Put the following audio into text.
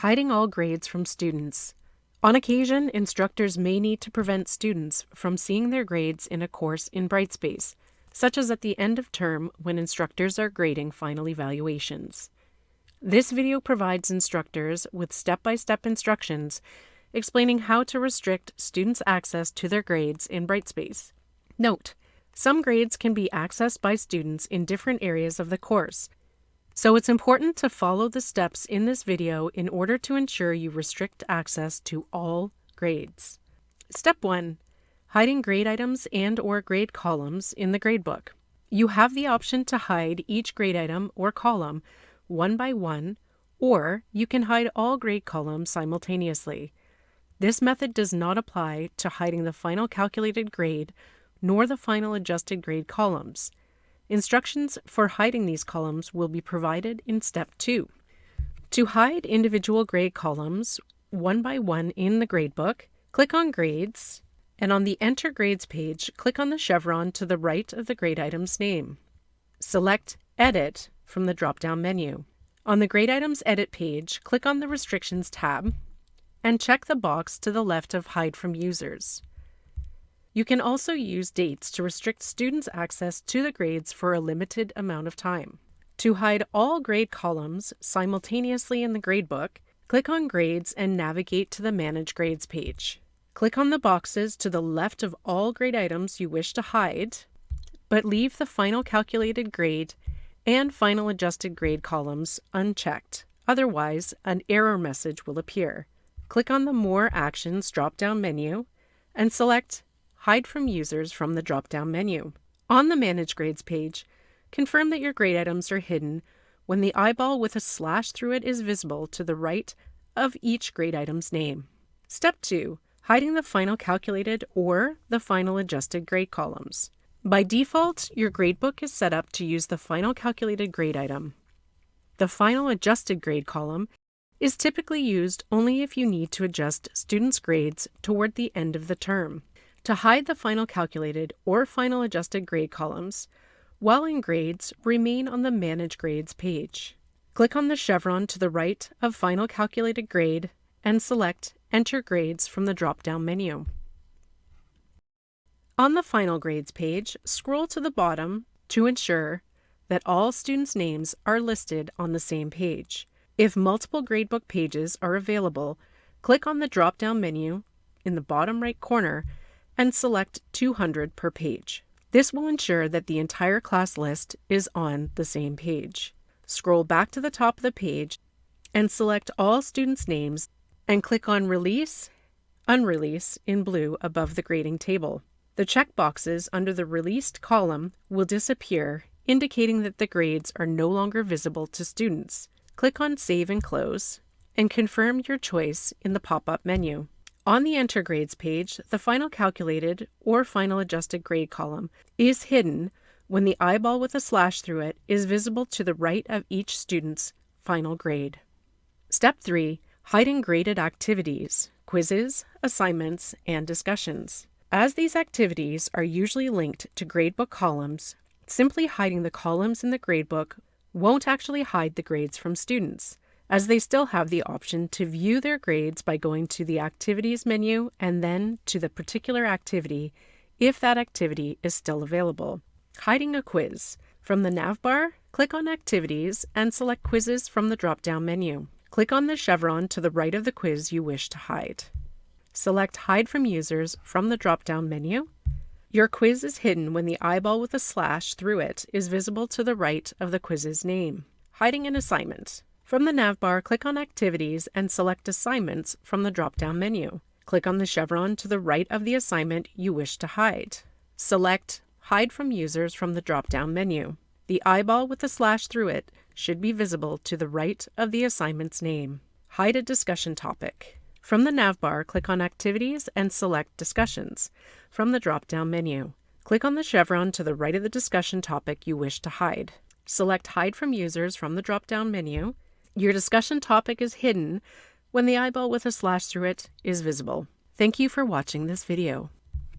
Hiding all grades from students. On occasion, instructors may need to prevent students from seeing their grades in a course in Brightspace, such as at the end of term when instructors are grading final evaluations. This video provides instructors with step-by-step instructions explaining how to restrict students' access to their grades in Brightspace. Note, some grades can be accessed by students in different areas of the course, so it's important to follow the steps in this video in order to ensure you restrict access to all grades. Step 1. Hiding grade items and or grade columns in the gradebook. You have the option to hide each grade item or column one by one, or you can hide all grade columns simultaneously. This method does not apply to hiding the final calculated grade nor the final adjusted grade columns. Instructions for hiding these columns will be provided in step 2. To hide individual grade columns one by one in the gradebook, click on Grades, and on the Enter Grades page, click on the chevron to the right of the grade item's name. Select Edit from the drop-down menu. On the Grade Items Edit page, click on the Restrictions tab and check the box to the left of Hide from Users. You can also use dates to restrict students' access to the grades for a limited amount of time. To hide all grade columns simultaneously in the gradebook, click on Grades and navigate to the Manage Grades page. Click on the boxes to the left of all grade items you wish to hide, but leave the final calculated grade and final adjusted grade columns unchecked. Otherwise, an error message will appear. Click on the More Actions drop-down menu and select Hide from Users from the drop-down menu. On the Manage Grades page, confirm that your grade items are hidden when the eyeball with a slash through it is visible to the right of each grade item's name. Step 2. Hiding the final calculated or the final adjusted grade columns. By default, your gradebook is set up to use the final calculated grade item. The final adjusted grade column is typically used only if you need to adjust students' grades toward the end of the term. To hide the final calculated or final adjusted grade columns, while in grades, remain on the Manage Grades page. Click on the chevron to the right of Final Calculated Grade and select Enter Grades from the drop-down menu. On the Final Grades page, scroll to the bottom to ensure that all students' names are listed on the same page. If multiple gradebook pages are available, click on the drop-down menu in the bottom right corner and select 200 per page. This will ensure that the entire class list is on the same page. Scroll back to the top of the page and select all students' names and click on Release, Unrelease in blue above the grading table. The checkboxes under the Released column will disappear, indicating that the grades are no longer visible to students. Click on Save and Close and confirm your choice in the pop-up menu. On the Enter Grades page, the final calculated or final adjusted grade column is hidden when the eyeball with a slash through it is visible to the right of each student's final grade. Step 3. Hiding graded activities, quizzes, assignments, and discussions. As these activities are usually linked to gradebook columns, simply hiding the columns in the gradebook won't actually hide the grades from students as they still have the option to view their grades by going to the Activities menu and then to the particular activity if that activity is still available. Hiding a quiz. From the navbar, click on Activities and select Quizzes from the drop-down menu. Click on the chevron to the right of the quiz you wish to hide. Select Hide from Users from the drop-down menu. Your quiz is hidden when the eyeball with a slash through it is visible to the right of the quiz's name. Hiding an assignment. From the navbar, click on Activities and select Assignments from the drop-down menu. Click on the chevron to the right of the assignment you wish to hide. Select Hide from Users from the drop-down menu. The eyeball with the slash through it should be visible to the right of the assignment's name. Hide a discussion topic. From the navbar, click on Activities and select Discussions from the drop-down menu. Click on the chevron to the right of the discussion topic you wish to hide. Select Hide from Users from the drop-down menu your discussion topic is hidden when the eyeball with a slash through it is visible. Thank you for watching this video.